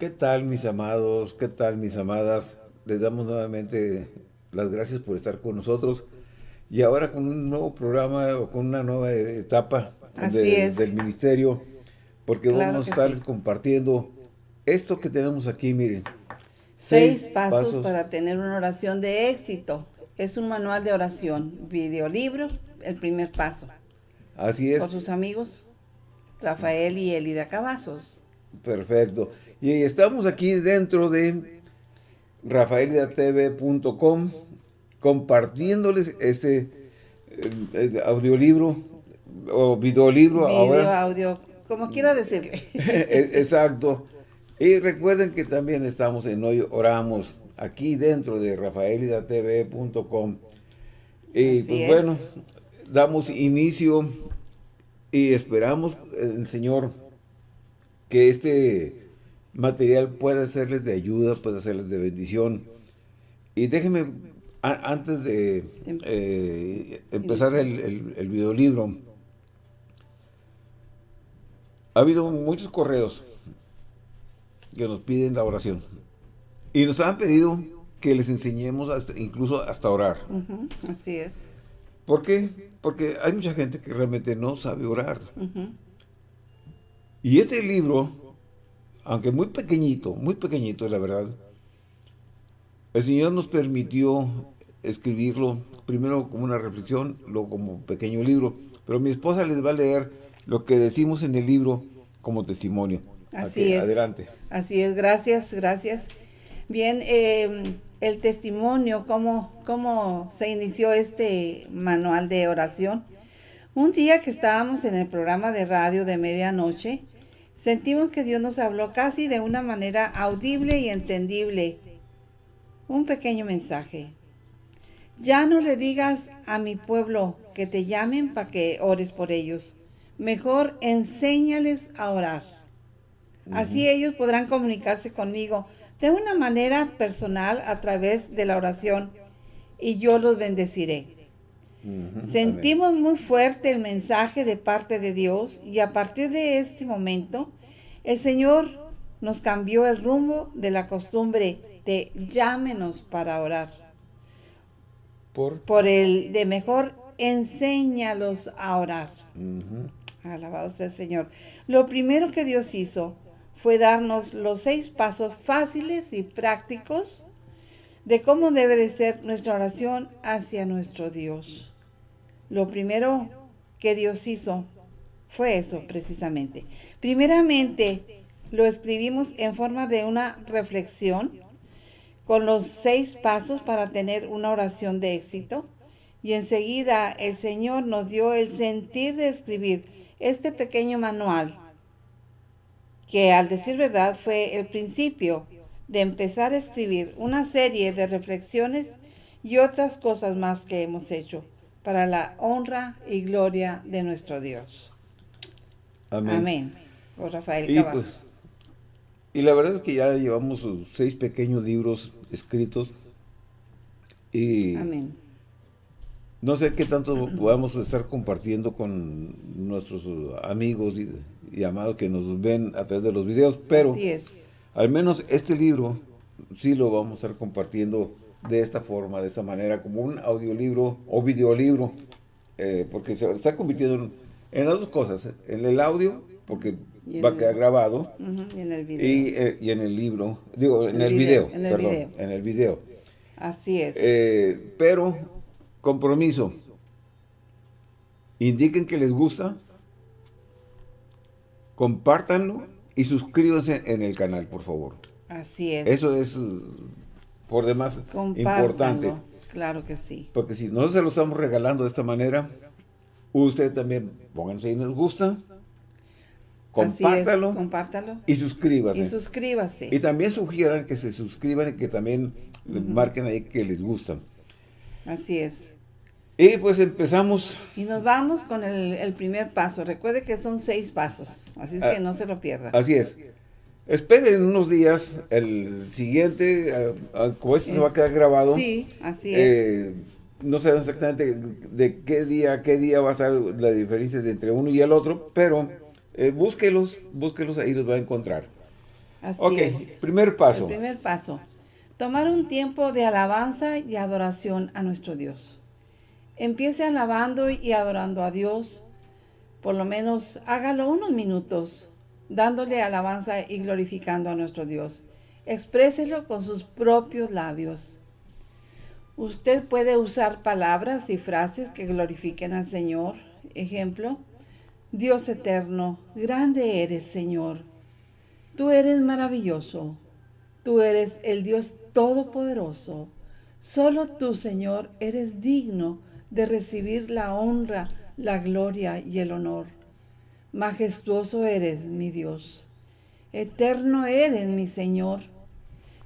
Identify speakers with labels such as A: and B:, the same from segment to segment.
A: ¿Qué tal mis amados? ¿Qué tal mis amadas? Les damos nuevamente las gracias por estar con nosotros y ahora con un nuevo programa o con una nueva etapa del ministerio porque vamos a estarles compartiendo esto que tenemos aquí, miren.
B: Seis, pasos, para tener una oración de éxito. Es un manual de oración, videolibro, el primer paso.
A: Así es.
B: Por sus amigos, Rafael y Elida Cavazos.
A: Perfecto. Y estamos aquí dentro de rafaelidatv.com compartiéndoles este eh, audiolibro o videolibro
B: Video, ahora. audio, como quiera decirle.
A: E, exacto. Y recuerden que también estamos en Hoy Oramos, aquí dentro de rafaelidatv.com. Y pues bueno, damos inicio y esperamos el Señor que este material pueda serles de ayuda, pueda serles de bendición. Y déjenme, antes de eh, empezar el, el, el videolibro, ha habido muchos correos que nos piden la oración. Y nos han pedido que les enseñemos incluso hasta orar.
B: así es.
A: ¿Por qué? Porque hay mucha gente que realmente no sabe orar. Y este libro, aunque muy pequeñito, muy pequeñito la verdad, el Señor nos permitió escribirlo primero como una reflexión, luego como pequeño libro. Pero mi esposa les va a leer lo que decimos en el libro como testimonio.
B: Así es.
A: Adelante.
B: Así es, gracias, gracias. Bien, em, el testimonio, cómo, cómo se inició este manual de oración. Un día que estábamos en el programa de radio de medianoche, sentimos que Dios nos habló casi de una manera audible y entendible. Un pequeño mensaje. Ya no le digas a mi pueblo que te llamen para que ores por ellos. Mejor enséñales a orar. Así ellos podrán comunicarse conmigo de una manera personal a través de la oración y yo los bendeciré. Sentimos muy fuerte el mensaje de parte de Dios y a partir de este momento el Señor nos cambió el rumbo de la costumbre de llámenos para orar.
A: Por,
B: Por el de mejor enséñalos a orar. Alabado sea el Señor. Lo primero que Dios hizo fue darnos los seis pasos fáciles y prácticos de cómo debe de ser nuestra oración hacia nuestro Dios. Lo primero que Dios hizo fue eso precisamente. Primeramente, lo escribimos en forma de una reflexión con los seis pasos para tener una oración de éxito. Y enseguida el Señor nos dio el sentir de escribir este pequeño manual que al decir verdad fue el principio de empezar a escribir una serie de reflexiones y otras cosas más que hemos hecho para la honra y gloria de nuestro Dios.
A: Amén.
B: Amén. Por Rafael
A: y, pues, y la verdad es que ya llevamos seis pequeños libros escritos y
B: Amén.
A: no sé qué tanto podamos estar compartiendo con nuestros amigos y y amados que nos ven a través de los videos, pero al menos este libro sí lo vamos a estar compartiendo de esta forma, de esta manera, como un audiolibro o videolibro, eh, porque se está convirtiendo en, las dos cosas, en el audio, porque va a quedar grabado,
B: y, en el video.
A: Eh, y, en el libro, digo, en el, video, en el perdón, video. en el video.
B: Así es.
A: Eh, pero, compromiso, indiquen que les gusta, compártanlo y suscríbanse en el canal, por favor.
B: Así es.
A: Eso es, por demás, importante.
B: Claro que sí.
A: Porque si nosotros se lo estamos regalando de esta manera, usted también pónganse ahí nos gusta, compártalo,
B: compártalo
A: y suscríbase.
B: Y suscríbase.
A: Y también sugieran que se suscriban y que también marquen ahí que les gustan.
B: Así es.
A: Y pues empezamos.
B: Y nos vamos con el, primer paso. Recuerde que son seis pasos, así es que ah, no se lo pierda.
A: Así es. Esperen unos días el siguiente, ah, ah, como esto se va a quedar grabado.
B: Sí, así es.
A: Eh, no sé exactamente de qué día, qué día va a ser la diferencia entre uno y el otro, pero eh, búsquelos, búsquelos, ahí los va a encontrar. Así ok, primer paso.
B: El primer paso. Tomar un tiempo de alabanza y adoración a nuestro Dios. Empiece alabando y adorando a Dios. Por lo menos hágalo unos minutos, dándole alabanza y glorificando a nuestro Dios. Expréselo con sus propios labios. Usted puede usar palabras y frases que glorifiquen al Señor. Ejemplo, Dios eterno, grande eres, Señor. Tú eres maravilloso. Tú eres el Dios todopoderoso. Solo tú, Señor, eres digno de recibir la honra, la gloria y el honor. Majestuoso eres, mi Dios. Eterno eres, mi Señor.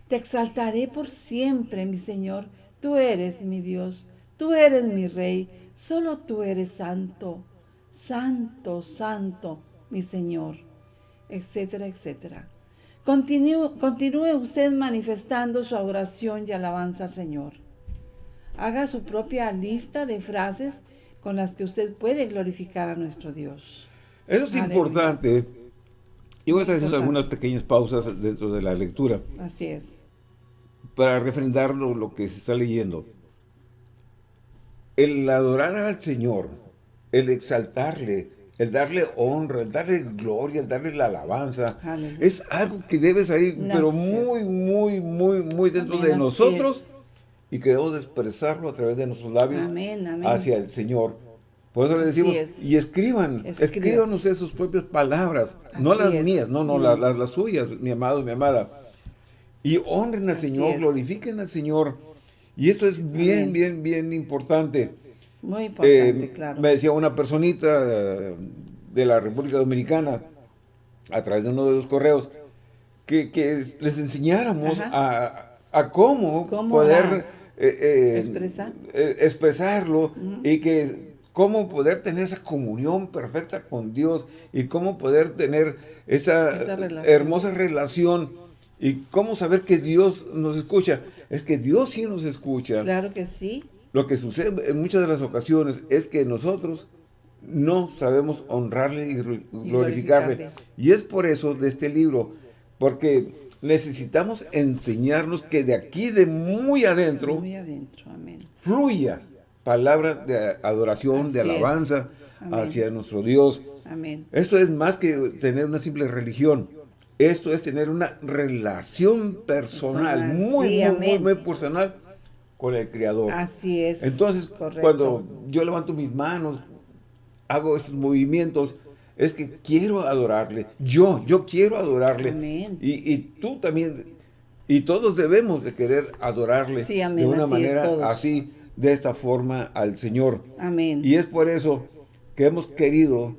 B: Te exaltaré por siempre, mi Señor Tú eres mi Dios, tú eres mi Rey, solo tú eres santo, santo, santo, mi Señor, etcétera, etcétera. Continúe, continúe usted manifestando su oración y alabanza al Señor. Haga su propia lista de frases con las que usted puede glorificar a nuestro Dios.
A: Eso es importante. Yo voy a estar haciendo algunas pequeñas pausas dentro de la lectura.
B: Así es
A: para refrendar lo, que se está leyendo. El adorar al Señor, el exaltarle, el darle honra, el darle gloria, el darle la alabanza, es algo que debe salir, pero muy, muy, muy, muy dentro de nosotros y que debemos expresarlo a través de nuestros labios hacia el Señor. Por eso le decimos, y escriban, escriban. ustedes sus propias palabras, no las mías, no, no, las, las suyas, mi amado, mi amada y honren al Señor, glorifiquen al Señor. Y esto es bien, bien, bien importante.
B: Muy importante, eh, claro.
A: Me decía una personita de la República Dominicana, a través de uno de los correos, que, les enseñáramos a, cómo, poder eh, eh, expresarlo y que cómo poder tener esa comunión perfecta con Dios y cómo poder tener esa, hermosa relación ¿Y cómo saber que Dios nos escucha? Es que Dios sí nos escucha.
B: Claro que sí.
A: Lo que sucede en muchas de las ocasiones es que nosotros no sabemos honrarle y, glorificarle. Y es por eso de este libro, porque necesitamos enseñarnos que de aquí, de muy adentro, fluya palabra de adoración, de alabanza hacia nuestro Dios.
B: Amén.
A: Esto es más que tener una simple religión. Esto es tener una relación personal, muy, muy, muy, personal con el Creador.
B: Así es.
A: Entonces, cuando yo levanto mis manos, hago estos movimientos, es que quiero adorarle. Yo, yo quiero adorarle.
B: Amén.
A: Y, tú también, y todos debemos de querer adorarle de una manera así, de esta forma al Señor.
B: Amén.
A: Y es por eso que hemos querido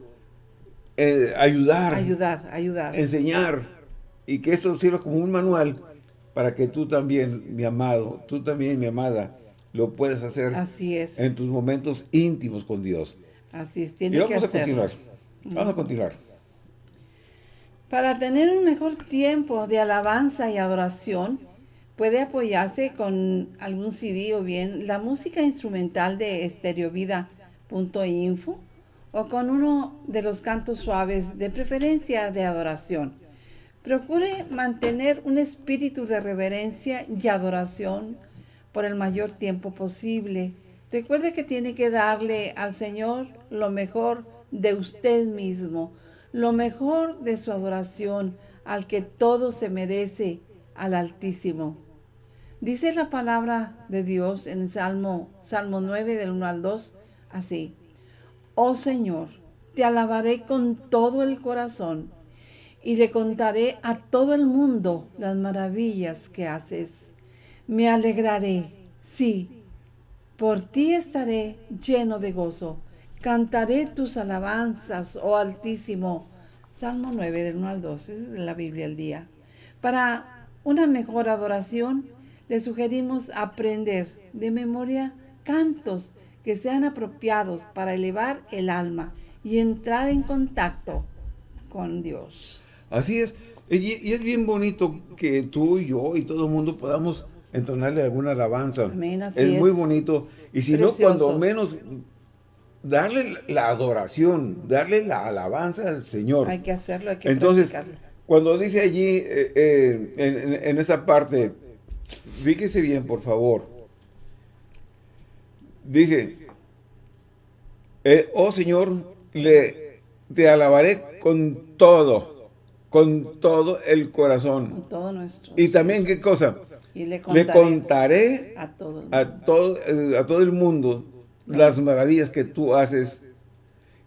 A: eh, ayudar,
B: ayudar, ayudar,
A: enseñar y que esto sirva como un manual para que tú también, mi amado, tú también, mi amada, lo puedas hacer
B: Así es.
A: en tus momentos íntimos con Dios.
B: Así es, tiene y vamos
A: a continuar. Vamos a continuar.
B: Para tener un mejor tiempo de alabanza y adoración, puede apoyarse con algún CD o bien la música instrumental de estereovida.info o con uno de los cantos suaves, de preferencia de adoración. Procure mantener un espíritu de reverencia y adoración por el mayor tiempo posible. Recuerde que tiene que darle al Señor lo mejor de usted mismo, lo mejor de su adoración, al que todo se merece, al Altísimo. Dice la palabra de Dios en el Salmo, Salmo 9 del 1 al 2, así. Oh Señor, te alabaré con todo el corazón y le contaré a todo el mundo las maravillas que haces. Me alegraré, sí, por ti estaré lleno de gozo. Cantaré tus alabanzas, oh Altísimo. Salmo 9, del 1 al 2, es la Biblia al día. Para una mejor adoración, le sugerimos aprender de memoria cantos que sean apropiados para elevar el alma y entrar en contacto con Dios.
A: Así es. Y, es bien bonito que tú y yo y todo el mundo podamos entonarle alguna alabanza. es, muy bonito. Y si no, cuando menos darle la adoración, darle la alabanza al Señor.
B: Hay que hacerlo, hay que
A: Entonces, cuando dice allí, eh, eh, en, en, esta parte, fíjese bien, por favor. Dice, eh, oh Señor, le, te alabaré con todo, con todo el corazón.
B: Con todo nuestro.
A: Y también, ¿qué cosa? le contaré, a, todo a, todo, a todo el mundo las maravillas que tú haces.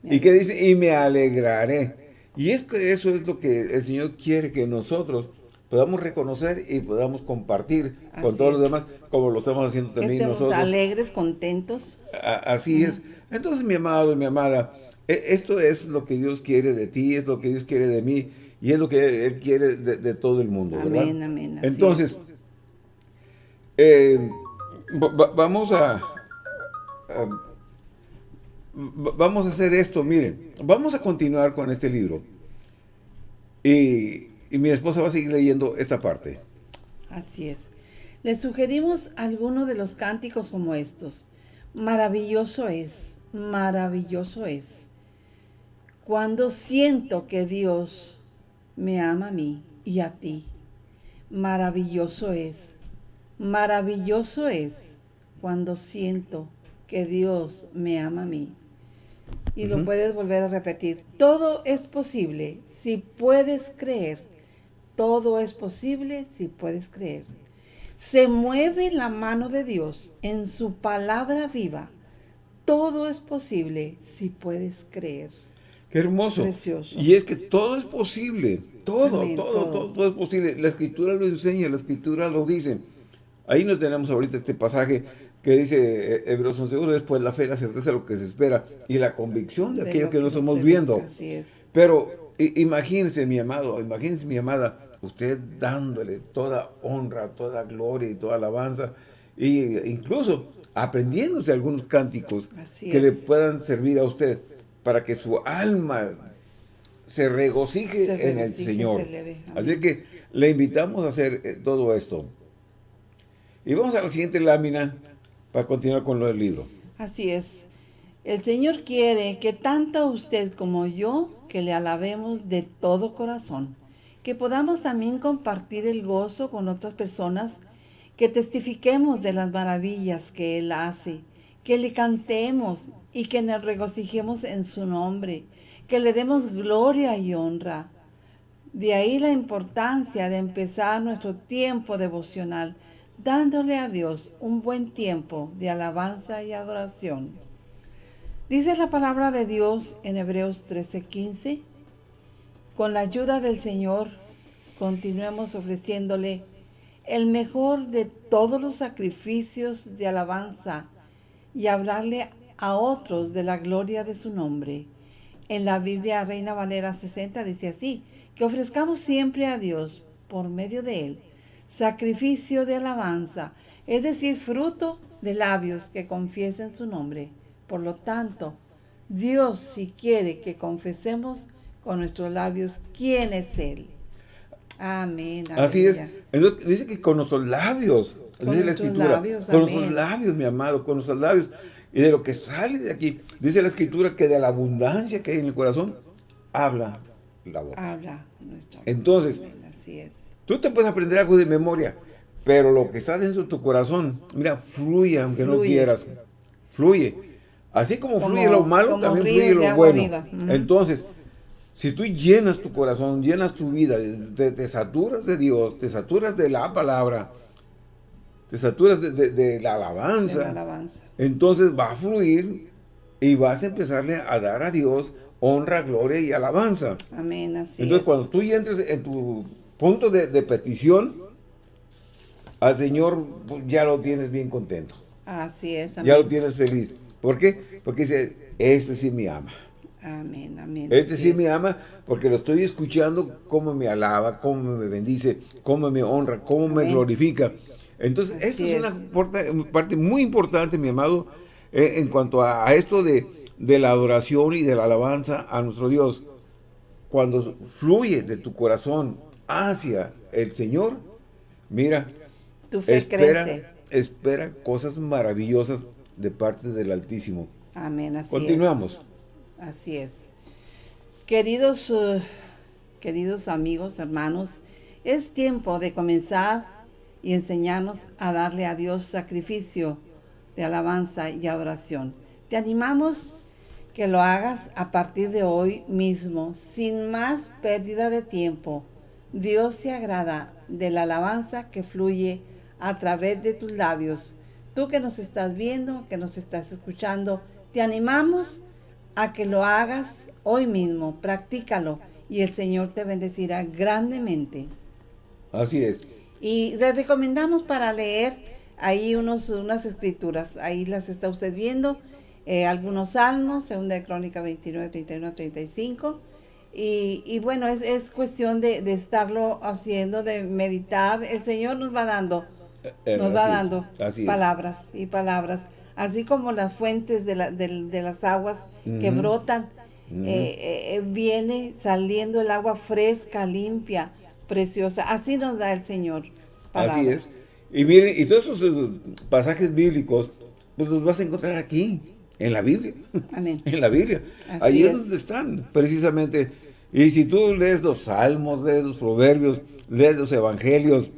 A: Y que dice, y me alegraré. Y es que eso es lo que el Señor quiere que nosotros podamos reconocer y podamos compartir con todos los demás, como lo estamos haciendo también nosotros.
B: alegres, contentos.
A: así es. Entonces, mi amado y mi amada, e, esto es lo que Dios quiere de ti, es lo que Dios quiere de mí, y es lo que Él quiere de, todo el mundo,
B: amén, Amén,
A: Entonces, eh, vamos a, vamos a hacer esto, miren, vamos a continuar con este libro. Y, mi esposa va a seguir leyendo esta parte.
B: Así es. Le sugerimos alguno de los cánticos como estos. Maravilloso es, maravilloso es. Cuando siento que Dios me ama a mí y a ti. Maravilloso es, maravilloso es cuando siento que Dios me ama a mí y lo puedes volver a repetir. Todo es posible si puedes creer. Todo es posible si puedes creer. Se mueve la mano de Dios en su palabra viva. Todo es posible si puedes creer.
A: Qué hermoso. Precioso. Y es que todo es posible. Todo, todo, todo, todo, es posible. La escritura lo enseña, la escritura lo dice. Ahí no tenemos ahorita este pasaje que dice eh, Hebreos 11.1, después la fe, la certeza de lo que se espera y la convicción de, aquello que, no estamos viendo.
B: Así es.
A: Pero imagínense, mi amado, imagínense, mi amada, usted dándole toda honra, toda gloria y toda alabanza, e incluso aprendiéndose algunos cánticos que le puedan servir a usted para que su alma se regocije en el Señor. Así que le invitamos a hacer eh, todo esto. Y vamos a la siguiente lámina para continuar con lo del libro.
B: Así es. El Señor quiere que tanto usted como yo, que le alabemos de todo corazón, que podamos también compartir el gozo con otras personas, que testifiquemos de las maravillas que Él hace, que le cantemos y que nos regocijemos en su nombre, que le demos gloria y honra. De ahí la importancia de empezar nuestro tiempo devocional dándole a Dios un buen tiempo de alabanza y adoración. Dice la palabra de Dios en Hebreos 13:15, con la ayuda del Señor continuemos ofreciéndole el mejor de todos los sacrificios de alabanza y hablarle a otros de la gloria de su nombre. En la Biblia Reina Valera 60 dice así, que ofrezcamos siempre a Dios por medio de él sacrificio de alabanza, es decir, fruto de labios que confiesen su nombre. Por lo tanto, Dios si quiere que confesemos con nuestros labios quién es Él. Amén.
A: Así es. Dice que con nuestros labios, con dice la escritura, labios, con nuestros labios, mi amado, con nuestros labios. Y de lo que sale de aquí, dice la escritura que de la abundancia que hay en el corazón, habla la boca.
B: Habla nuestra
A: Entonces,
B: así es.
A: Tú te puedes aprender algo de memoria, pero lo que está dentro de tu corazón, mira, fluye aunque no quieras. Fluye. Así como, fluye lo malo, también fluye lo bueno. Entonces, si tú llenas tu corazón, llenas tu vida, te, saturas de Dios, te saturas de la palabra, te saturas de, la alabanza, entonces va a fluir y vas a empezarle a dar a Dios honra, gloria y alabanza.
B: Amén, así
A: Entonces, cuando tú entres en tu punto de, petición, al Señor pues, ya lo tienes bien contento.
B: Así es.
A: Ya lo tienes feliz. ¿Por qué? Porque dice, este sí me ama.
B: Amén, amén.
A: Este sí me ama porque lo estoy escuchando cómo me alaba, cómo me bendice, cómo me honra, cómo me glorifica. Entonces, esta es, una parte muy importante, mi amado, eh, en cuanto a, esto de, de, la adoración y de la alabanza a nuestro Dios. Cuando fluye de tu corazón hacia el Señor, mira,
B: tu fe
A: espera,
B: crece.
A: espera cosas maravillosas de parte del Altísimo.
B: Amén, así
A: Continuamos.
B: Así es. Queridos uh, queridos amigos, hermanos, es tiempo de comenzar y enseñarnos a darle a Dios sacrificio de alabanza y adoración. Te animamos que lo hagas a partir de hoy mismo, sin más pérdida de tiempo. Dios se agrada de la alabanza que fluye a través de tus labios. Tú que nos estás viendo, que nos estás escuchando, te animamos a que lo hagas hoy mismo, practícalo y el Señor te bendecirá grandemente.
A: Así es.
B: Y le recomendamos para leer ahí unos, unas escrituras, ahí las está usted viendo eh, algunos salmos, segunda de Crónica 29, 31, 35. Y, y bueno, es, es cuestión de, de, estarlo haciendo, de meditar. El Señor nos va dando, eh, eh, nos va dando palabras y palabras, así como las fuentes de, la, de, de las aguas que brotan. viene saliendo el agua fresca, limpia, preciosa. Así nos da el Señor.
A: Así es. Y miren, y todos esos pasajes bíblicos, pues los vas a encontrar aquí en la Biblia. Amén. en la Biblia. Ahí es. donde están, precisamente. Y si tú lees los salmos, lees los proverbios, lees los evangelios,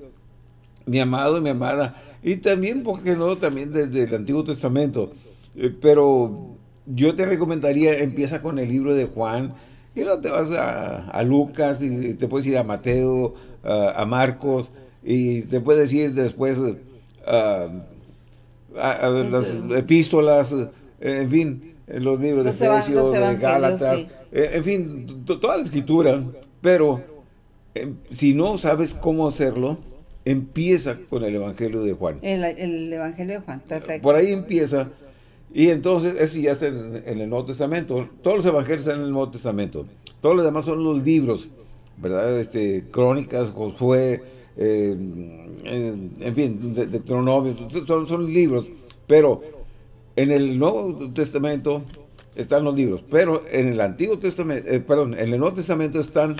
A: mi amado y mi amada, y también, ¿por qué no? También desde el Antiguo Testamento. Eh, pero yo te recomendaría, empieza con el libro de Juan, y luego te vas a, Lucas, y te puedes ir a Mateo, a, Marcos, y te puedes ir después a, las epístolas, en fin, los libros de Efesios, de Gálatas, eh, en fin, toda la escritura, pero eh, si no sabes cómo hacerlo, empieza con el Evangelio de Juan.
B: El, Evangelio de Juan, perfecto.
A: Por ahí empieza, y entonces eso ya está en, el Nuevo Testamento. Todos los Evangelios están en el Nuevo Testamento. Todos los demás son los libros, ¿verdad? Este, Crónicas, Josué, eh, en, fin, de, de son, son libros, pero en el Nuevo Testamento están los libros, pero en el Antiguo Testamento, eh, perdón, en el Nuevo Testamento están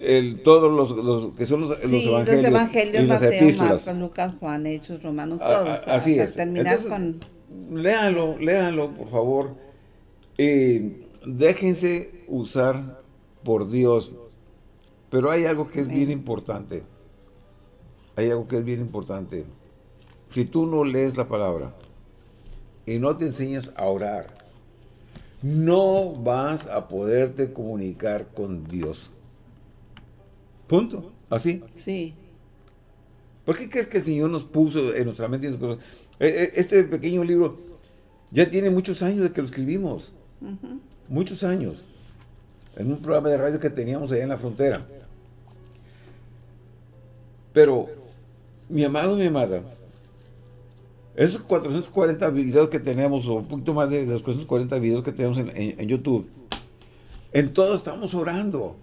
A: el, todos los, que son los,
B: sí,
A: evangelios,
B: los evangelios y las Mateo, epístolas. Marcos, Lucas, Juan, Hechos, Romanos, todo.
A: así es. Entonces, con... léanlo, léanlo, por favor. Eh, déjense usar por Dios. Pero hay algo que es bien importante. Hay algo que es bien importante. Si tú no lees la palabra, y no te enseñas a orar, no vas a poderte comunicar con Dios. Punto. ¿Así?
B: Sí.
A: ¿Por qué crees que el Señor nos puso en nuestra mente cosas? E, e, este pequeño libro ya tiene muchos años de que lo escribimos. Muchos años. En un programa de radio que teníamos allá en la frontera. Pero, mi amado, mi amada, esos 440 videos que tenemos, o un poquito más de los 440 videos que tenemos en, YouTube, en todos estamos orando.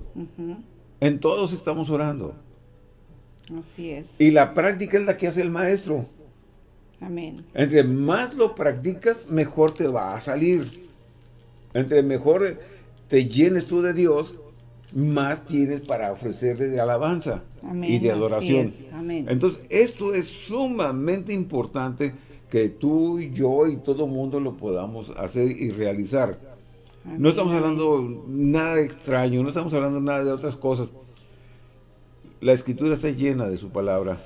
A: En todos estamos orando.
B: Así es.
A: Y la práctica es la que hace el maestro.
B: Amén.
A: Entre más lo practicas, mejor te va a salir. Entre mejor te llenes tú de Dios, más tienes para ofrecerle de alabanza y de adoración.
B: Amén.
A: Entonces, esto es sumamente importante que tú, y yo y todo mundo lo podamos hacer y realizar. No estamos hablando nada extraño, no estamos hablando nada de otras cosas. La escritura está llena de su palabra.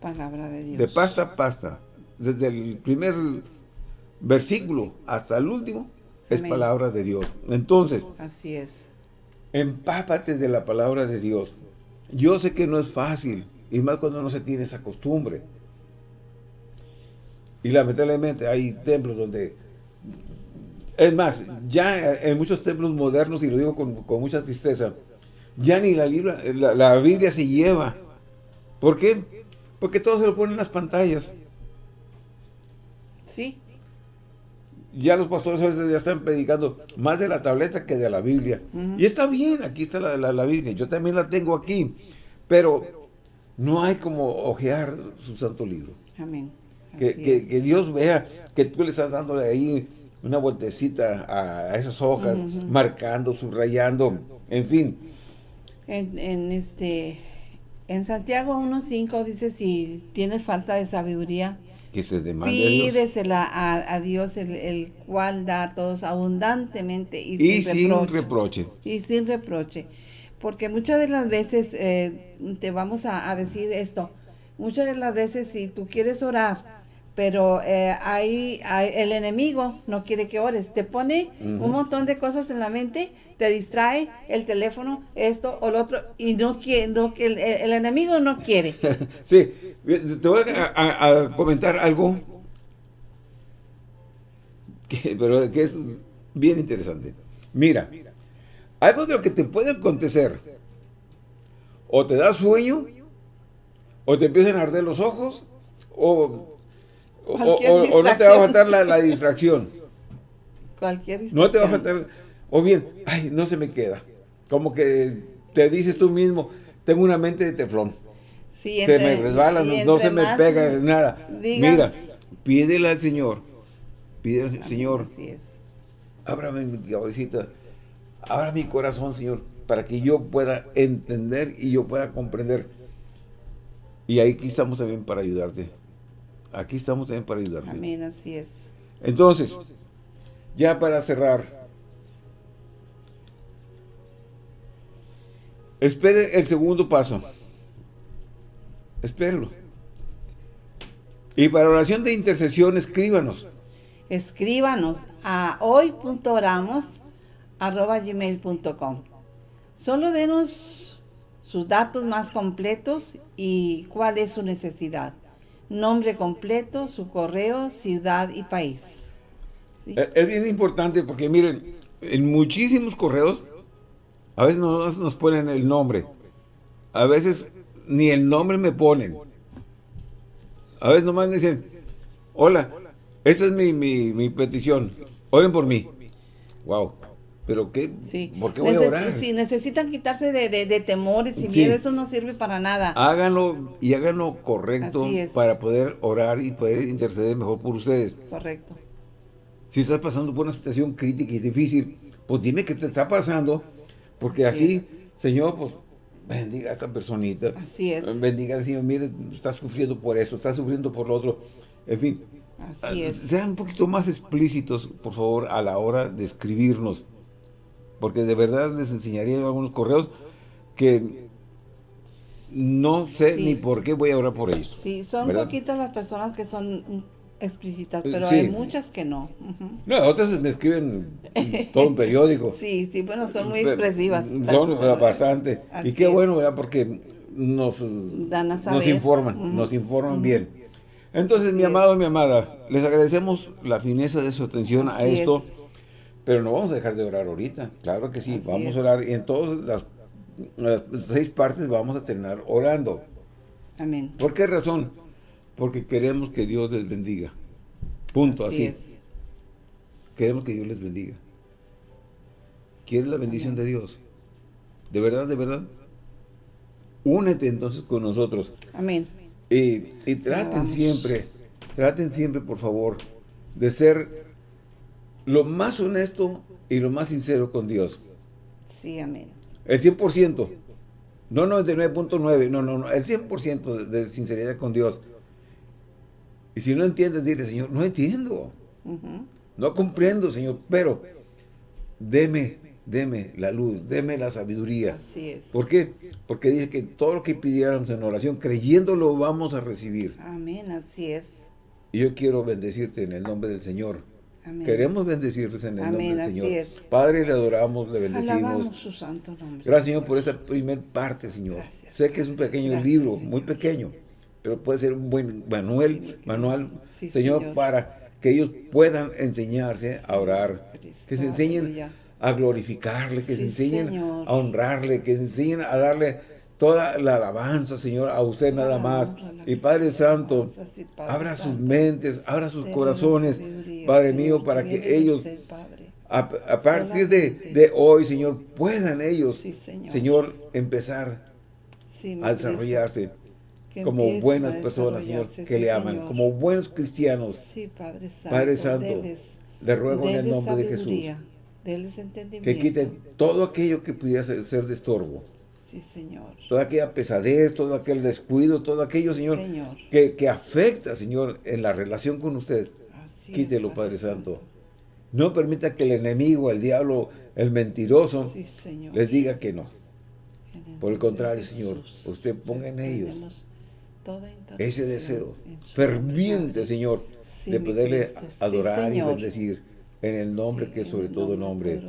B: Palabra de Dios.
A: De pasta a pasta. Desde el primer versículo hasta el último es palabra de Dios. Entonces.
B: Así es.
A: Empápate de la palabra de Dios. Yo sé que no es fácil, y más cuando no se tiene esa costumbre. Y lamentablemente hay templos donde... Es más, ya en muchos templos modernos, y lo digo con, mucha tristeza, ya ni la, la, la, Biblia se lleva. ¿Por qué? Porque todo se lo ponen en las pantallas.
B: Sí.
A: Ya los pastores a veces ya están predicando más de la tableta que de la Biblia. Y está bien, aquí está la, la, Biblia. Yo también la tengo aquí. Pero no hay como ojear su santo libro.
B: Amén.
A: Que, Dios vea que tú le estás dándole ahí una vueltecita a, esas hojas, marcando, subrayando, en fin.
B: En, este en Santiago 1.5 dice si tienes falta de sabiduría,
A: que se demande
B: pídesela a Dios, el, cual da a todos abundantemente
A: y, sin, reproche.
B: Y sin reproche. Porque muchas de las veces, eh, te vamos a, decir esto, muchas de las veces si tú quieres orar, pero eh, hay, el enemigo no quiere que ores, te pone un montón de cosas en la mente, te distrae el teléfono, esto o lo otro, y no quiere, no, el, el enemigo no quiere.
A: sí, te voy a, comentar algo, que, pero que es bien interesante. Mira, algo de lo que te puede acontecer, o te da sueño, o te empiezan a arder los ojos, o, o, no te va a faltar la, distracción.
B: Cualquier distracción.
A: No te va a faltar, o bien, ay, no se me queda. Como que te dices tú mismo, tengo una mente de teflón. se me resbala, no, se me pega nada. Mira, pídele al Señor, pídele al Señor, Así es. ábrame mi cabecita, Abra mi corazón, Señor, para que yo pueda entender y yo pueda comprender. Y aquí estamos también para ayudarte. Aquí estamos también para ayudarte.
B: Amén, así es.
A: Entonces, ya para cerrar, espere el segundo paso. Espérenlo. Y para oración de intercesión, escríbanos.
B: Escríbanos a hoy.oramos arroba gmail.com. Solo denos sus datos más completos y cuál es su necesidad. Nombre completo, su correo, ciudad y país.
A: Eh, es bien importante porque miren, en muchísimos correos a veces no nos ponen el nombre. A veces ni el nombre me ponen. A veces nomás me dicen, hola, esta es mi, mi, mi petición, oren por mí. Wow. Pero qué, ¿por qué voy a orar?
B: Si necesitan quitarse de, temores y miedo, eso no sirve para nada.
A: Háganlo y háganlo correcto para poder orar y poder interceder mejor por ustedes.
B: Correcto.
A: Si estás pasando por una situación crítica y difícil, pues dime qué te está pasando, porque así, Señor, pues bendiga a esta personita.
B: Así es.
A: Bendiga al Señor, mire, está sufriendo por eso, está sufriendo por lo otro. En fin,
B: Así es.
A: sean un poquito más explícitos, por favor, a la hora de escribirnos porque de verdad les enseñaría algunos correos que no sé ni por qué voy a orar por ellos.
B: Sí, son poquitas las personas que son explícitas, pero hay muchas que no.
A: No, otras me escriben todo un periódico.
B: sí, sí, bueno, son muy expresivas.
A: Son bastante. y qué bueno, ¿verdad? Porque nos, nos informan, nos informan bien. Entonces, mi amado, mi amada, les agradecemos la fineza de su atención a esto. Pero no vamos a dejar de orar ahorita, claro que sí, vamos a orar y en todas las, seis partes vamos a terminar orando.
B: Amén.
A: ¿Por qué razón? Porque queremos que Dios les bendiga. Punto, así. Es. Queremos que Dios les bendiga. ¿Quieres la bendición de Dios? ¿De verdad, de verdad? Únete entonces con nosotros.
B: Amén.
A: Y, y traten siempre, traten siempre, por favor, de ser lo más honesto y lo más sincero con Dios.
B: Sí, amén.
A: El 100%. No 99.9, no, no, no, el 100% de, sinceridad con Dios. Y si no entiendes, dile, Señor, no entiendo. No comprendo, Señor, pero deme, deme la luz, deme la sabiduría.
B: Así es.
A: ¿Por qué? Porque dice que todo lo que pidiéramos en oración, creyéndolo, vamos a recibir.
B: Amén, así es.
A: Y yo quiero bendecirte en el nombre del Señor. Queremos bendecirles en el nombre del Señor.
B: Es.
A: Padre, le adoramos, le bendecimos.
B: su santo nombre.
A: Gracias, Señor, por esta primer parte, Señor. Sé que es un pequeño libro, muy pequeño, pero puede ser un buen manual, manual señor, para que ellos puedan enseñarse a orar, que se enseñen a glorificarle, que se enseñen a honrarle, que se enseñen a darle toda la alabanza, Señor, a usted nada más. Y Padre Santo, abra sus mentes, abra sus corazones, Padre mío, para que ellos, a, partir de, hoy, Señor, puedan ellos, Señor, empezar a desarrollarse como buenas personas, Señor, que le aman, como buenos cristianos. Padre Santo, le ruego en el nombre de Jesús que quiten todo aquello que pudiera ser de estorbo.
B: Sí, Señor.
A: Toda aquella pesadez, todo aquel descuido, todo aquello, Señor, Que, afecta, Señor, en la relación con usted. Quítelo, Padre, Santo. No permita que el enemigo, el diablo, el mentiroso, les diga que no. Por el contrario, Señor, usted ponga en ellos ese deseo ferviente, Señor, de poderle adorar y bendecir en el nombre que es sobre todo nombre,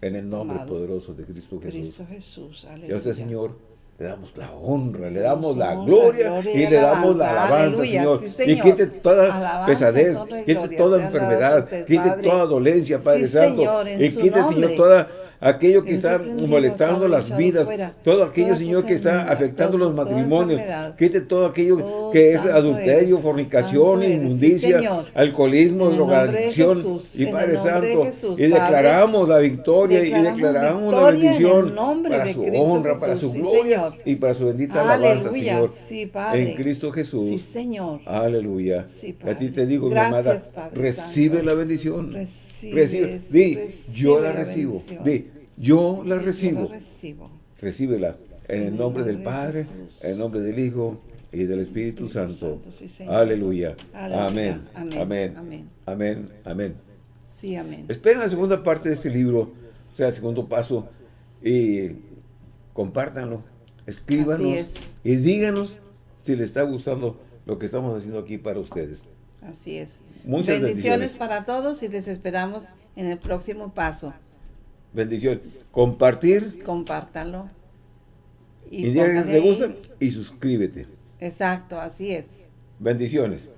A: en el nombre poderoso de Cristo Jesús. Y a usted, Señor, le damos la honra, le damos la gloria, y le damos la alabanza, Señor. Y quite toda pesadez, quite toda enfermedad, quite toda dolencia, Padre Santo. Y quite, Señor, toda aquello que está molestando las vidas, todo aquello, Señor, que está afectando los matrimonios, quite todo aquello oh, que es adulterio, fornicación, inmundicia, alcoholismo, drogadicción, y Padre Santo, y declaramos la victoria y declaramos la bendición para su honra, para su gloria y para su bendita alabanza, Señor, en Cristo Jesús. Sí,
B: Señor.
A: Aleluya. a ti te digo, mi amada, recibe la bendición. Recibe. Di, yo la recibo. Di, yo la recibo. Recíbela en el nombre del Padre, en el nombre del Hijo y del Espíritu Santo. Aleluya. Amén. Amén. Amén. Amén.
B: Sí, amén.
A: Esperen la segunda parte de este libro, o sea, el segundo paso, y compártanlo, escríbanos y díganos si les está gustando lo que estamos haciendo aquí para ustedes.
B: Así es. Muchas bendiciones para todos y les esperamos en el próximo paso.
A: Bendición. Compartir.
B: Compártalo.
A: Y, y gusta y suscríbete.
B: Exacto, así es.
A: Bendiciones.